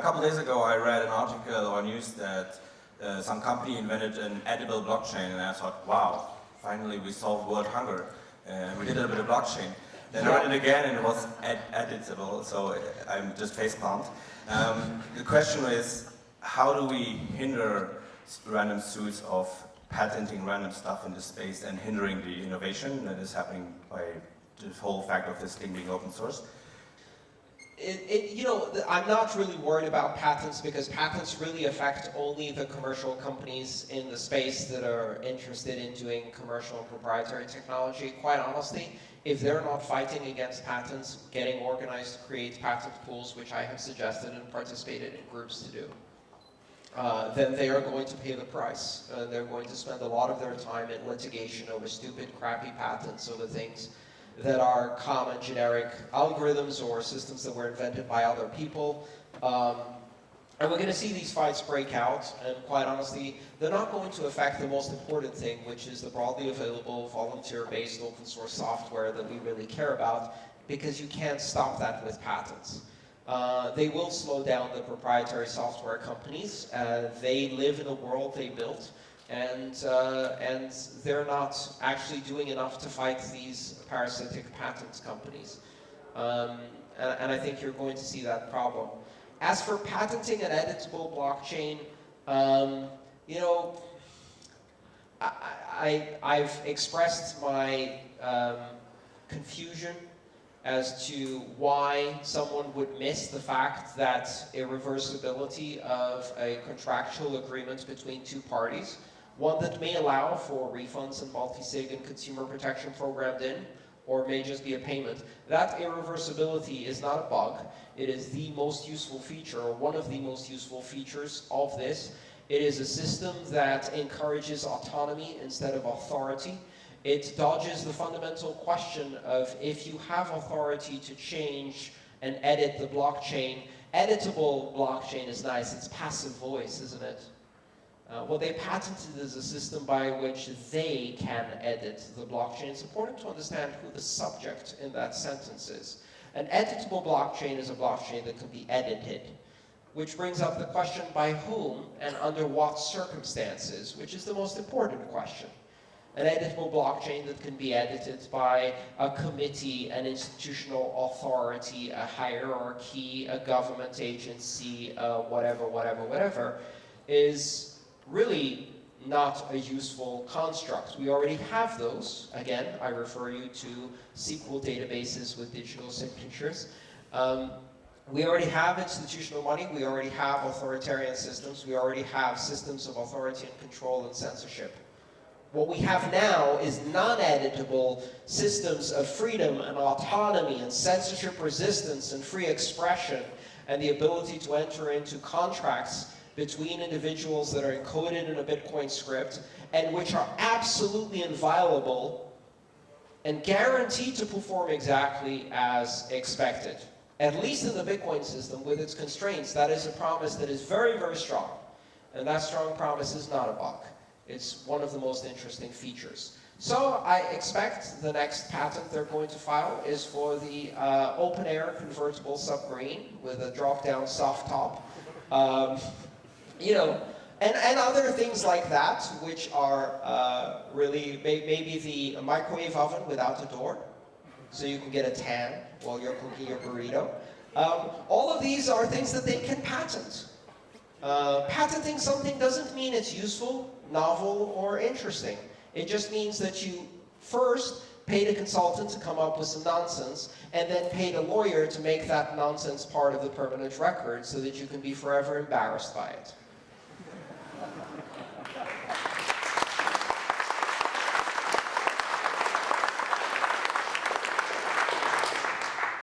A couple days ago I read an article or news that uh, some company invented an edible blockchain and I thought, wow, finally we solved world hunger. Uh, we did it with a blockchain. Then I read it again and it was ed editable, so I'm just facepalmed. Um, the question is, how do we hinder random suits of patenting random stuff in the space and hindering the innovation that is happening by the whole fact of this thing being open source? It, it, you know, I'm not really worried about patents because patents really affect only the commercial companies in the space that are interested in doing commercial and proprietary technology. Quite honestly, if they're not fighting against patents, getting organized to create patent pools, which I have suggested and participated in groups to do, uh, then they are going to pay the price. Uh, they're going to spend a lot of their time in litigation over stupid, crappy patents over things that are common generic algorithms or systems that were invented by other people. Um, and we're going to see these fights break out, and quite honestly, they're not going to affect the most important thing, which is the broadly available, volunteer-based, open source software that we really care about, because you can't stop that with patents. Uh, they will slow down the proprietary software companies. Uh, they live in a world they built and, uh, and they're not actually doing enough to fight these parasitic patent companies. Um, and, and, I think you're going to see that problem. As for patenting an editable blockchain, um, you know, I, have expressed my um, confusion as to why someone would miss the fact that irreversibility of a contractual agreement between two parties one that may allow for refunds and multi-sig and consumer protection programmed in, or may just be a payment. That irreversibility is not a bug. It is the most useful feature, or one of the most useful features of this. It is a system that encourages autonomy instead of authority. It dodges the fundamental question of if you have authority to change and edit the blockchain, editable blockchain is nice, it's passive voice, isn't it? Uh, what they patented is a system by which they can edit the blockchain. It's important to understand who the subject in that sentence is. An editable blockchain is a blockchain that can be edited, which brings up the question by whom and under what circumstances, which is the most important question. An editable blockchain that can be edited by a committee, an institutional authority, a hierarchy, a government agency, uh, whatever, whatever, whatever, is really not a useful construct. We already have those. Again, I refer you to SQL databases with digital signatures. Um, we already have institutional money, we already have authoritarian systems, we already have systems of authority and control and censorship. What we have now is non-editable systems of freedom and autonomy and censorship resistance and free expression and the ability to enter into contracts between individuals that are encoded in a Bitcoin script and which are absolutely inviolable and guaranteed to perform exactly as expected. At least in the Bitcoin system, with its constraints, that is a promise that is very, very strong. And that strong promise is not a bug. It's one of the most interesting features. So I expect the next patent they're going to file is for the uh, open air convertible submarine with a drop-down soft top. Um, you know, and, and other things like that, which are uh, really may, maybe the microwave oven without a door, so you can get a tan while you're cooking your burrito. Um, all of these are things that they can patent. Uh, patenting something doesn't mean it's useful, novel, or interesting. It just means that you first paid a consultant to come up with some nonsense, and then paid a lawyer to make that nonsense part of the permanent record so that you can be forever embarrassed by it.